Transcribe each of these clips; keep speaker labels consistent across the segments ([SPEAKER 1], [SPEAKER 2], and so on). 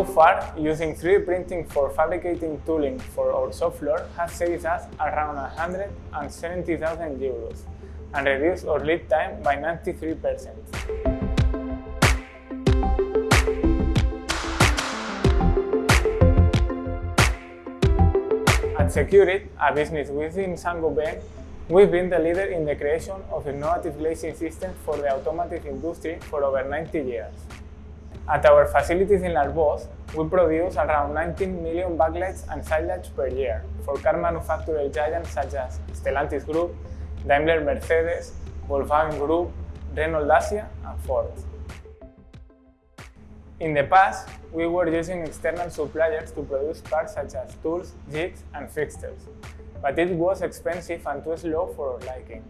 [SPEAKER 1] So far, using 3D printing for fabricating tooling for our shop floor has saved us around 170,000 euros and reduced our lead time by 93%. At Sekurit, a business within Saint-Gobain, we've been the leader in the creation of innovative glazing systems for the automotive industry for over 90 years. At our facilities in Arbós, we produce around 19 million backlights and sidelights per year for car manufacturer giants such as Stellantis Group, Daimler Mercedes, Volkswagen Group, Renault Dacia and Ford. In the past, we were using external suppliers to produce parts such as tools, jigs and fixtures, but it was expensive and too slow for our liking.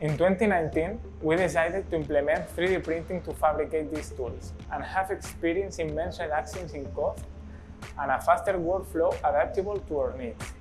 [SPEAKER 1] In 2019, we decided to implement 3D printing to fabricate these tools and have experienced immense reductions in cost and a faster workflow adaptable to our needs.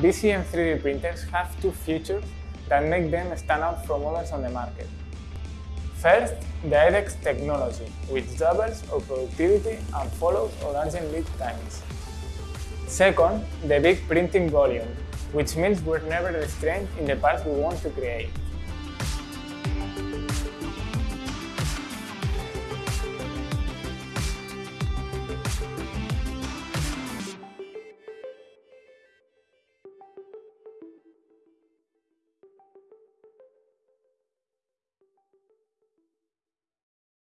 [SPEAKER 1] BCN3D printers have two features that make them stand out from others on the market. First, the IDEX technology, which doubles our productivity and follows our urgent lead times. Second, the big printing volume, which means we're never restrained in the parts we want to create.